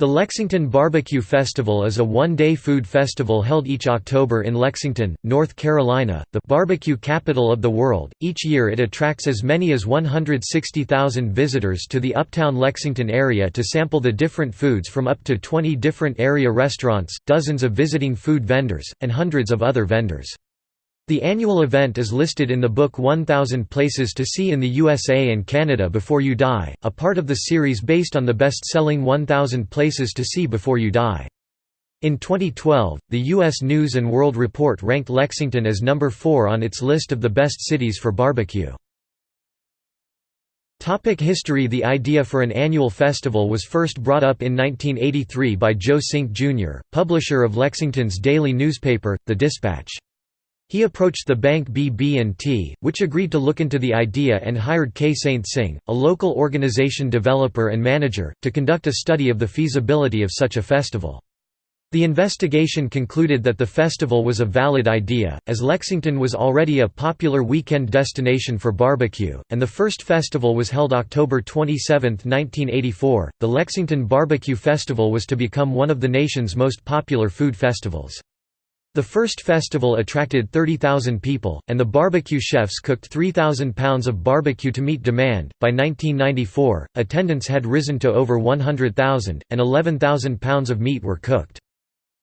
The Lexington Barbecue Festival is a one-day food festival held each October in Lexington, North Carolina, the barbecue capital of the world. Each year it attracts as many as 160,000 visitors to the uptown Lexington area to sample the different foods from up to 20 different area restaurants, dozens of visiting food vendors, and hundreds of other vendors. The annual event is listed in the book 1000 Places to See in the USA and Canada Before You Die, a part of the series based on the best-selling 1000 Places to See Before You Die. In 2012, the U.S. News & World Report ranked Lexington as number 4 on its list of the best cities for barbecue. History The idea for an annual festival was first brought up in 1983 by Joe Sink, Jr., publisher of Lexington's daily newspaper, The Dispatch. He approached the bank BB&T, which agreed to look into the idea and hired K. Saintsing, a local organization developer and manager, to conduct a study of the feasibility of such a festival. The investigation concluded that the festival was a valid idea, as Lexington was already a popular weekend destination for barbecue, and the first festival was held October 27, 1984. The Lexington Barbecue Festival was to become one of the nation's most popular food festivals. The first festival attracted 30,000 people, and the barbecue chefs cooked 3,000 pounds of barbecue to meet demand. By 1994, attendance had risen to over 100,000, and 11,000 pounds of meat were cooked.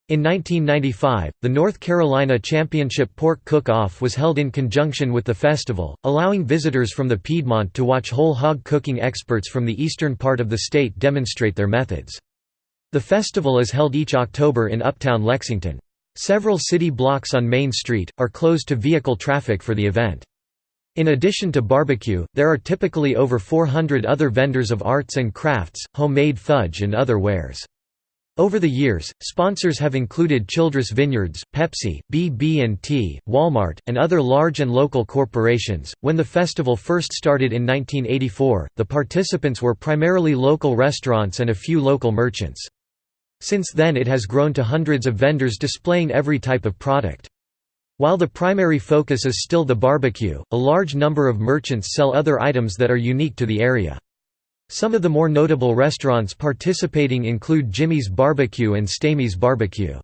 In 1995, the North Carolina Championship Pork Cook-Off was held in conjunction with the festival, allowing visitors from the Piedmont to watch whole hog cooking experts from the eastern part of the state demonstrate their methods. The festival is held each October in uptown Lexington. Several city blocks on Main Street, are closed to vehicle traffic for the event. In addition to barbecue, there are typically over 400 other vendors of arts and crafts, homemade fudge and other wares. Over the years, sponsors have included Childress Vineyards, Pepsi, BB&T, Walmart, and other large and local corporations. When the festival first started in 1984, the participants were primarily local restaurants and a few local merchants. Since then it has grown to hundreds of vendors displaying every type of product. While the primary focus is still the barbecue, a large number of merchants sell other items that are unique to the area. Some of the more notable restaurants participating include Jimmy's Barbecue and Stamey's Barbecue.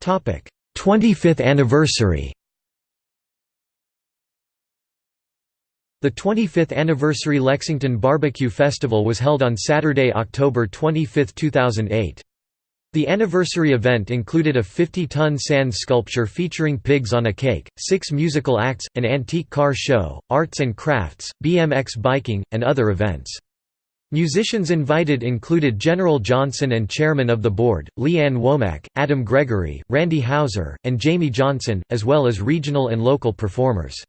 Topic: 25th anniversary. The 25th anniversary Lexington Barbecue Festival was held on Saturday, October 25, 2008. The anniversary event included a 50-ton sand sculpture featuring pigs on a cake, six musical acts, an antique car show, arts and crafts, BMX biking, and other events. Musicians invited included General Johnson and Chairmen of the Board, Lee Ann Womack, Adam Gregory, Randy Houser, and Jamey Johnson, as well as regional and local performers.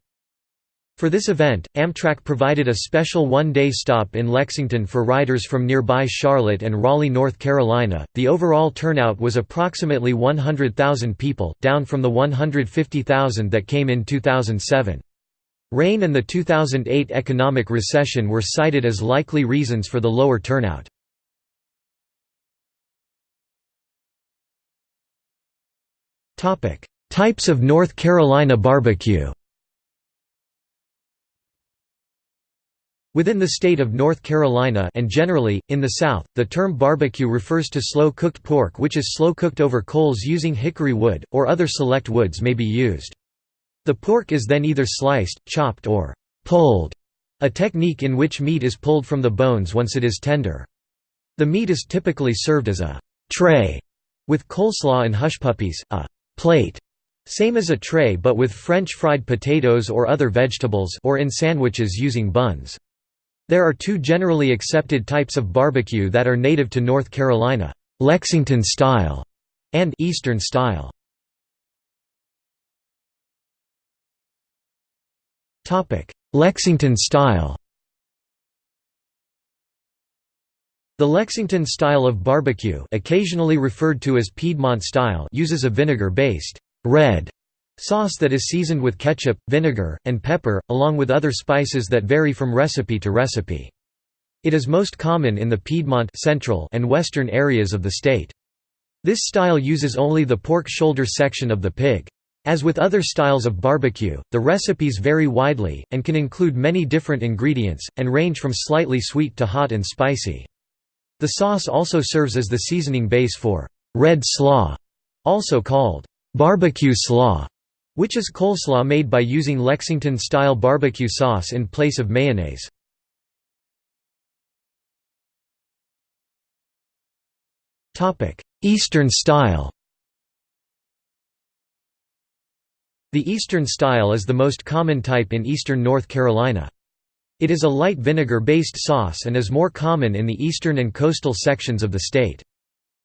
For this event, Amtrak provided a special one-day stop in Lexington for riders from nearby Charlotte and Raleigh, North Carolina. The overall turnout was approximately 100,000 people, down from the 150,000 that came in 2007. Rain and the 2008 economic recession were cited as likely reasons for the lower turnout. Types of North Carolina barbecue Within the state of North Carolina and generally, in the South, the term barbecue refers to slow-cooked pork which is slow-cooked over coals using hickory wood, or other select woods may be used. The pork is then either sliced, chopped or «pulled», a technique in which meat is pulled from the bones once it is tender. The meat is typically served as a «tray» with coleslaw and hush puppies, a «plate» same as a tray but with French fried potatoes or other vegetables or in sandwiches using buns. There are two generally accepted types of barbecue that are native to North Carolina, Lexington style and Eastern style. Lexington style The Lexington style of barbecue occasionally referred to as Piedmont style uses a vinegar-based red Sauce that is seasoned with ketchup, vinegar, and pepper, along with other spices that vary from recipe to recipe. It is most common in the Piedmont central and western areas of the state. This style uses only the pork shoulder section of the pig. As with other styles of barbecue, the recipes vary widely, and can include many different ingredients, and range from slightly sweet to hot and spicy. The sauce also serves as the seasoning base for red slaw, also called barbecue slaw, which is coleslaw made by using Lexington-style barbecue sauce in place of mayonnaise. Eastern style The Eastern style is the most common type in eastern North Carolina. It is a light vinegar-based sauce and is more common in the eastern and coastal sections of the state.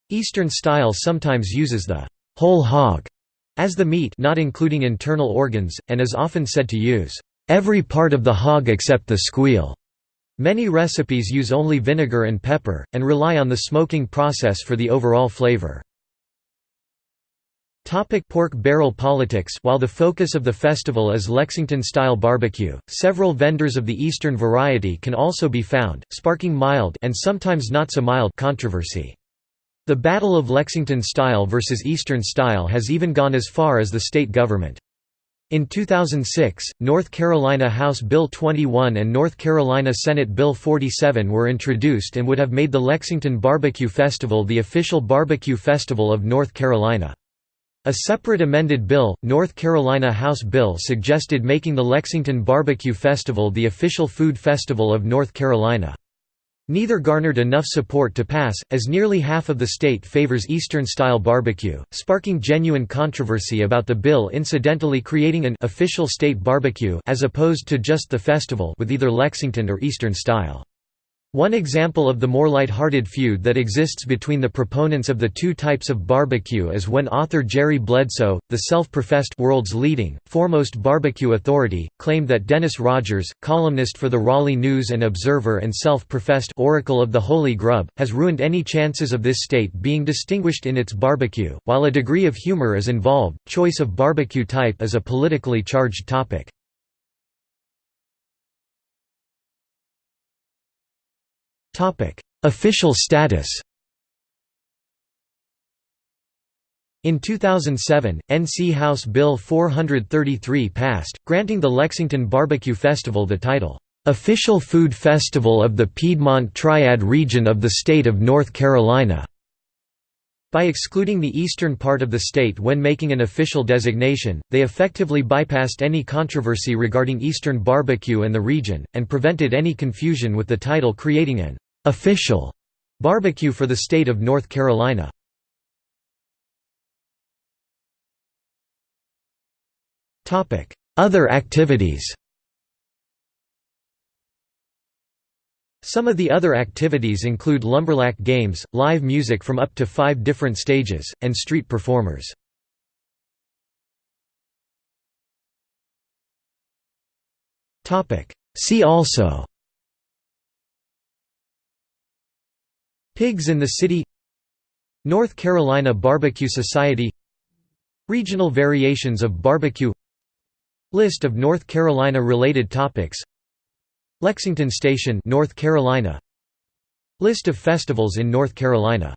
Eastern style sometimes uses the whole hog as the meat not including internal organs, and is often said to use every part of the hog except the squeal. Many recipes use only vinegar and pepper, and rely on the smoking process for the overall flavor. Topic pork barrel politics While the focus of the festival is Lexington-style barbecue, several vendors of the Eastern variety can also be found, sparking mild and sometimes not so mild controversy. The Battle of Lexington style versus Eastern style has even gone as far as the state government. In 2006, North Carolina House Bill 21 and North Carolina Senate Bill 47 were introduced and would have made the Lexington Barbecue Festival the official barbecue festival of North Carolina. A separate amended bill, North Carolina House Bill suggested making the Lexington Barbecue Festival the official food festival of North Carolina. Neither garnered enough support to pass, as nearly half of the state favors Eastern-style barbecue, sparking genuine controversy about the bill incidentally creating an official state barbecue as opposed to just the festival with either Lexington or Eastern style. One example of the more light-hearted feud that exists between the proponents of the two types of barbecue is when author Jerry Bledsoe, the self-professed world's leading, foremost barbecue authority, claimed that Dennis Rogers, columnist for the Raleigh News and Observer and self-professed Oracle of the Holy Grub, has ruined any chances of this state being distinguished in its barbecue. While a degree of humor is involved, choice of barbecue type is a politically charged topic. Topic: Official status. In 2007, NC House Bill 433 passed, granting the Lexington Barbecue Festival the title, "...official food festival of the Piedmont Triad region of the state of North Carolina." By excluding the eastern part of the state when making an official designation, they effectively bypassed any controversy regarding Eastern barbecue and the region, and prevented any confusion with the title creating an official barbecue for the state of North Carolina. Other activities Some of the other activities include lumberjack games, live music from up to five different stages, and street performers. See also Pigs in the City North Carolina Barbecue Society Regional variations of barbecue List of North Carolina related topics Lexington Station North Carolina List of festivals in North Carolina